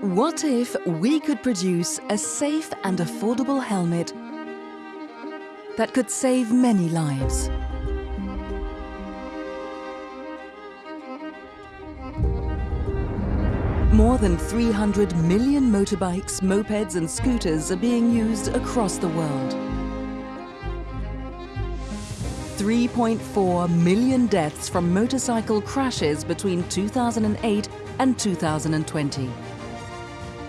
What if we could produce a safe and affordable helmet that could save many lives? More than 300 million motorbikes, mopeds and scooters are being used across the world. 3.4 million deaths from motorcycle crashes between 2008 and 2020.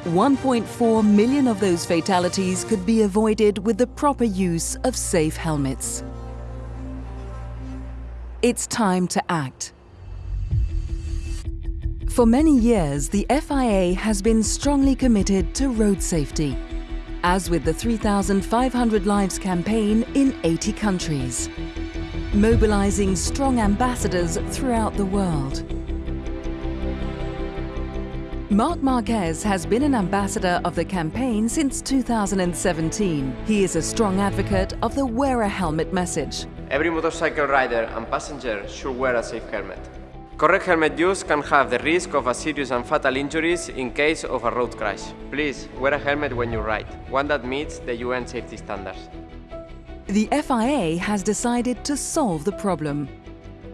1.4 million of those fatalities could be avoided with the proper use of safe helmets. It's time to act. For many years, the FIA has been strongly committed to road safety, as with the 3,500 Lives campaign in 80 countries, mobilizing strong ambassadors throughout the world. Marc Marquez has been an ambassador of the campaign since 2017. He is a strong advocate of the wear a helmet message. Every motorcycle rider and passenger should wear a safe helmet. Correct helmet use can have the risk of a serious and fatal injuries in case of a road crash. Please, wear a helmet when you ride, one that meets the UN safety standards. The FIA has decided to solve the problem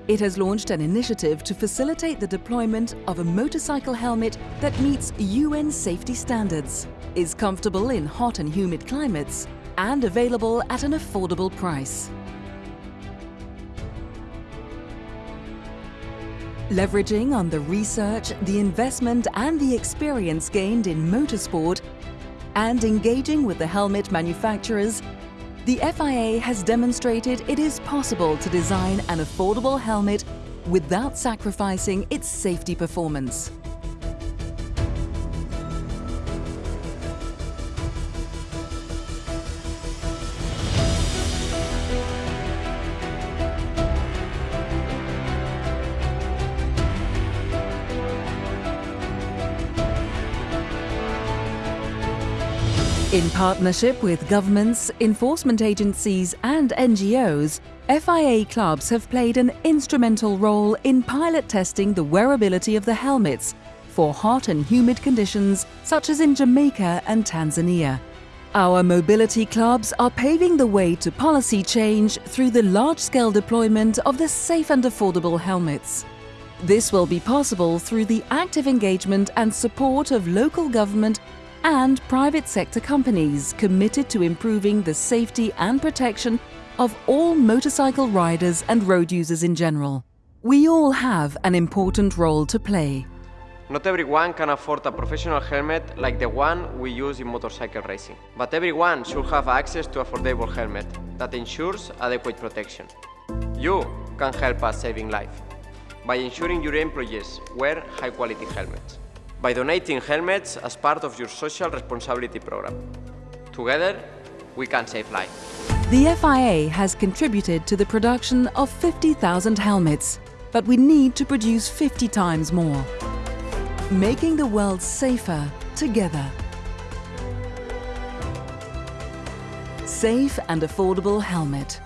it has launched an initiative to facilitate the deployment of a motorcycle helmet that meets UN safety standards, is comfortable in hot and humid climates, and available at an affordable price. Leveraging on the research, the investment and the experience gained in motorsport and engaging with the helmet manufacturers, the FIA has demonstrated it is possible to design an affordable helmet without sacrificing its safety performance. In partnership with governments, enforcement agencies and NGOs, FIA clubs have played an instrumental role in pilot testing the wearability of the helmets for hot and humid conditions such as in Jamaica and Tanzania. Our mobility clubs are paving the way to policy change through the large-scale deployment of the safe and affordable helmets. This will be possible through the active engagement and support of local government and private sector companies committed to improving the safety and protection of all motorcycle riders and road users in general. We all have an important role to play. Not everyone can afford a professional helmet like the one we use in motorcycle racing. But everyone should have access to affordable helmet that ensures adequate protection. You can help us saving life by ensuring your employees wear high-quality helmets by donating helmets as part of your social responsibility program. Together, we can save lives. The FIA has contributed to the production of 50,000 helmets, but we need to produce 50 times more. Making the world safer together. Safe and affordable helmet.